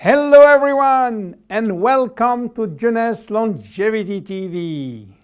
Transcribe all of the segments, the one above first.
Hello everyone and welcome to Jeunesse Longevity TV.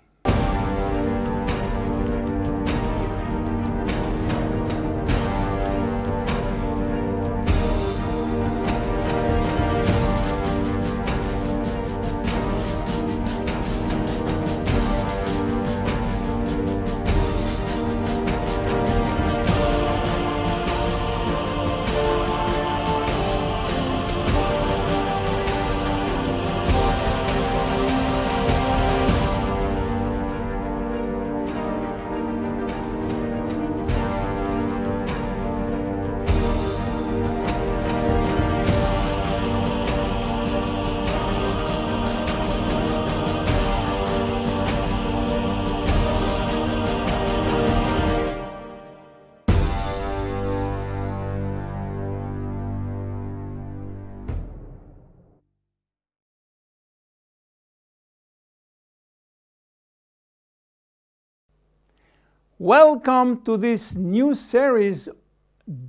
Welcome to this new series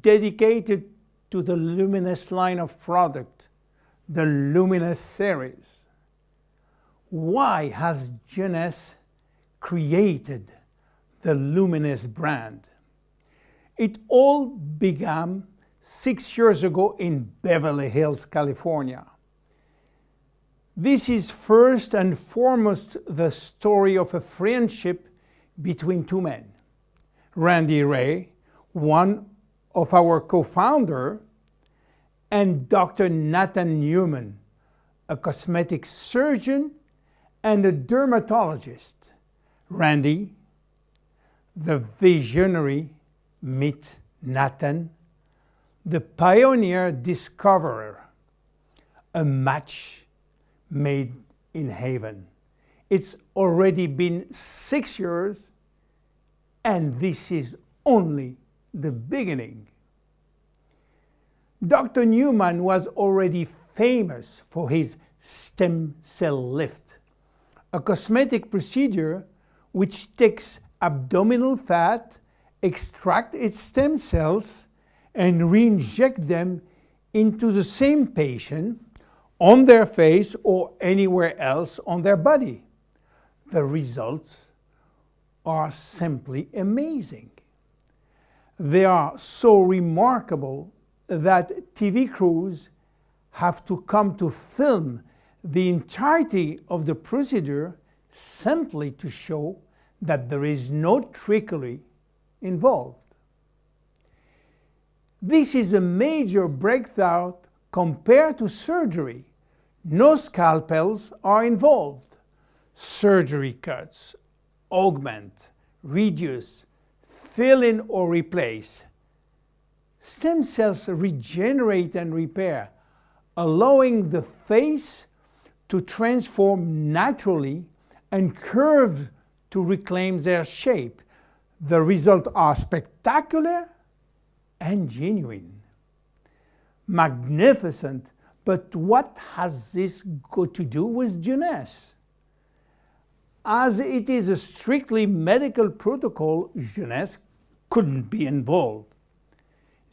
dedicated to the Luminesce line of product, the Luminesce series. Why has Jeunesse created the Luminesce brand? It all began six years ago in Beverly Hills, California. This is first and foremost the story of a friendship between two men. Randy Ray, one of our co-founder, and Dr. Nathan Newman, a cosmetic surgeon and a dermatologist. Randy, the visionary, meet Nathan, the pioneer discoverer, a match made in heaven. It's already been six years and this is only the beginning. Dr. Newman was already famous for his stem cell lift, a cosmetic procedure which takes abdominal fat, extract its stem cells, and re-inject them into the same patient on their face or anywhere else on their body. The results are simply amazing. They are so remarkable that TV crews have to come to film the entirety of the procedure simply to show that there is no trickery involved. This is a major breakthrough compared to surgery. No scalpels are involved. Surgery cuts augment, reduce, fill in or replace. Stem cells regenerate and repair, allowing the face to transform naturally and curve to reclaim their shape. The results are spectacular and genuine. Magnificent, but what has this got to do with Jeunesse? As it is a strictly medical protocol, Jeunesse couldn't be involved.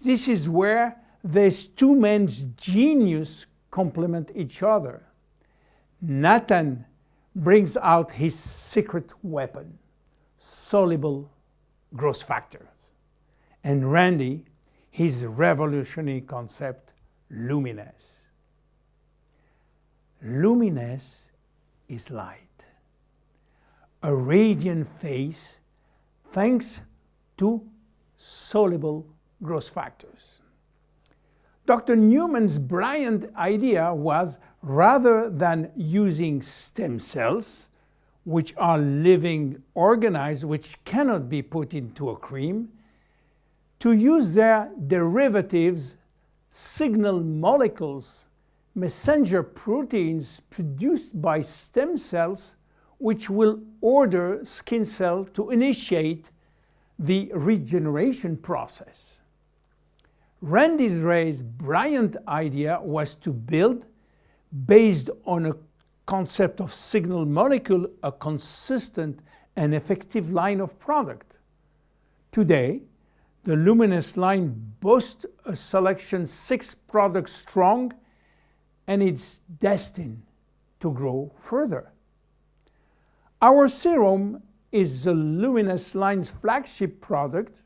This is where these two men's genius complement each other. Nathan brings out his secret weapon, soluble growth factors. And Randy, his revolutionary concept, Luminesce. Luminesce is light a radiant face thanks to soluble growth factors. Dr. Newman's brilliant idea was rather than using stem cells, which are living organisms which cannot be put into a cream, to use their derivatives, signal molecules, messenger proteins produced by stem cells which will order skin cell to initiate the regeneration process. Randy Ray's brilliant idea was to build, based on a concept of signal molecule, a consistent and effective line of product. Today, the Luminesce line boasts a selection six products strong and it's destined to grow further. Our serum is the Luminesce line's flagship product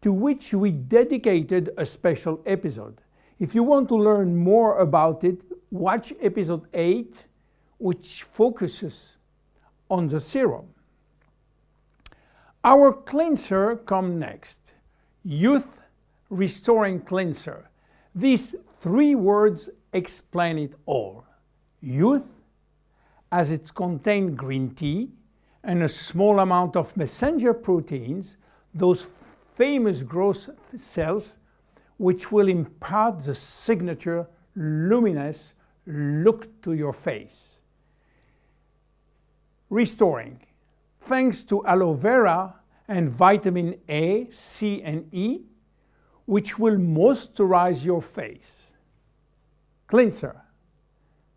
to which we dedicated a special episode. If you want to learn more about it, watch episode 8, which focuses on the serum. Our cleanser comes next. Youth Restoring Cleanser. These three words explain it all. Youth, as it contains green tea and a small amount of messenger proteins, those famous growth cells which will impart the signature luminous look to your face. Restoring. Thanks to aloe vera and vitamin A, C and E, which will moisturize your face. Cleanser.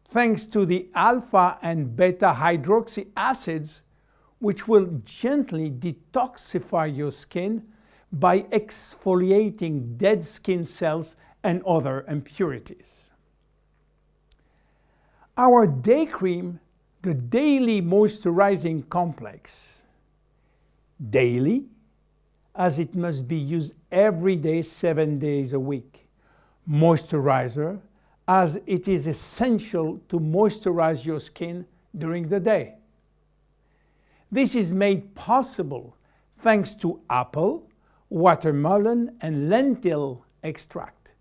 Thanks to the alpha and beta hydroxy acids, which will gently detoxify your skin by exfoliating dead skin cells and other impurities. Our day cream, the Daily Moisturizing Complex. Daily, as it must be used every day, seven days a week. Moisturizer, as it is essential to moisturize your skin during the day. This is made possible thanks to apple, watermelon, and lentil extract.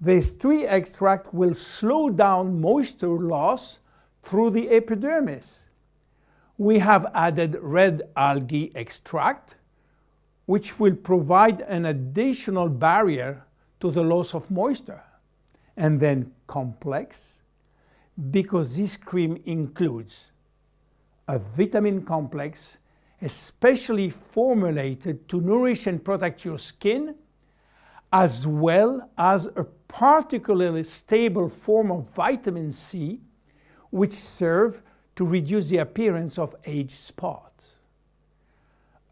These three extracts will slow down moisture loss through the epidermis. We have added red algae extract, which will provide an additional barrier to the loss of moisture. And then complex, because this cream includes a vitamin complex especially formulated to nourish and protect your skin, as well as a particularly stable form of vitamin C, which serve to reduce the appearance of age spots.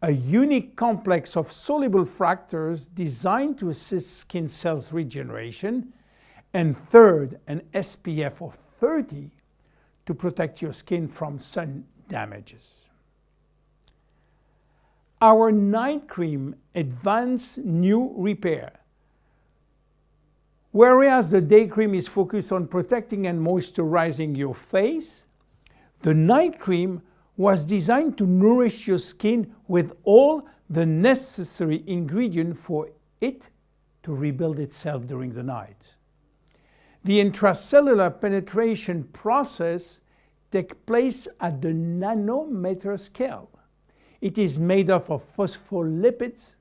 A unique complex of soluble factors designed to assist skin cells regeneration, and third, an SPF of 30 to protect your skin from sun damages. Our night cream Advanced New Repair. Whereas the day cream is focused on protecting and moisturizing your face, the night cream was designed to nourish your skin with all the necessary ingredients for it to rebuild itself during the night. The intracellular penetration process takes place at the nanometer scale. It is made up of phospholipids,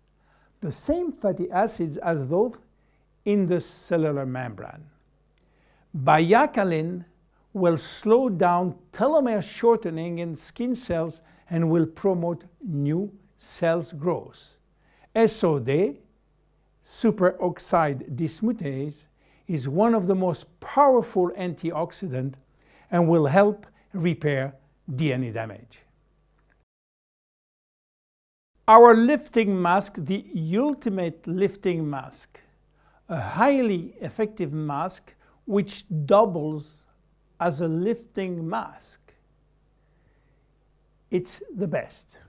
the same fatty acids as those in the cellular membrane. Baicalin will slow down telomere shortening in skin cells and will promote new cells growth. SOD, superoxide dismutase, is one of the most powerful antioxidants and will help repair DNA damage. Our lifting mask, the ultimate lifting mask, a highly effective mask which doubles as a lifting mask. It's the best.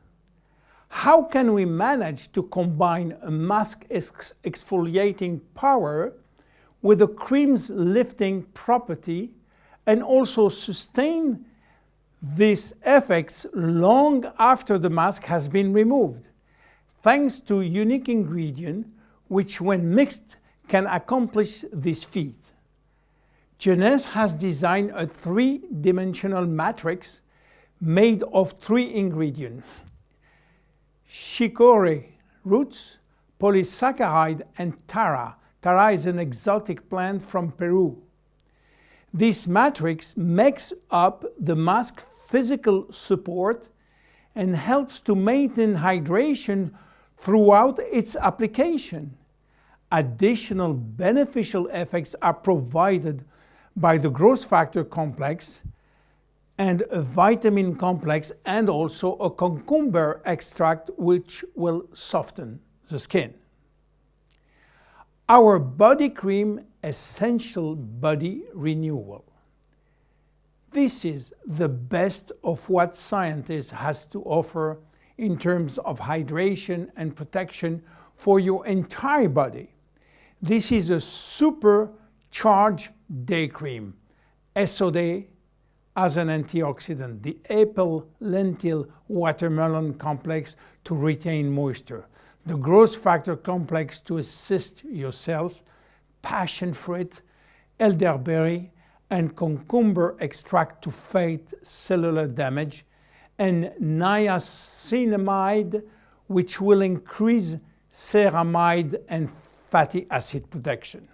How can we manage to combine a mask exfoliating power with the cream's lifting property and also sustain these effects long after the mask has been removed, thanks to unique ingredient which when mixed can accomplish this feat. Jeunesse has designed a three-dimensional matrix made of three ingredients, chicorée roots, polysaccharide, and tara. Tara is an exotic plant from Peru. This matrix makes up the mask physical support and helps to maintain hydration throughout its application. Additional beneficial effects are provided by the growth factor complex and a vitamin complex and also a cucumber extract which will soften the skin. Our body cream essential body renewal. This is the best of what scientists has to offer in terms of hydration and protection for your entire body. This is a supercharged day cream, SOD as an antioxidant, the apple, lentil, watermelon complex to retain moisture, the growth factor complex to assist your cells, passion fruit, elderberry, and cucumber extract to fight cellular damage, and niacinamide, which will increase ceramide and fatty acid protection.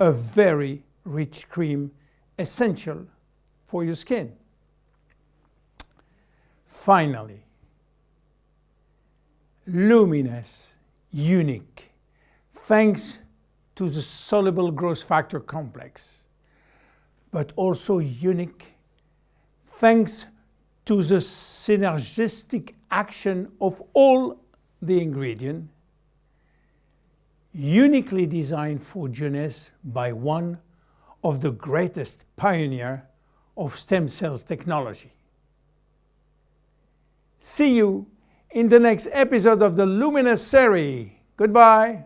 A very rich cream essential for your skin. Finally, luminous, unique, thanks to the soluble growth factor complex, but also unique thanks to the synergistic action of all the ingredients, uniquely designed for jeunesse by one of the greatest pioneer of stem cells technology. See you in the next episode of the Luminesce series. Goodbye.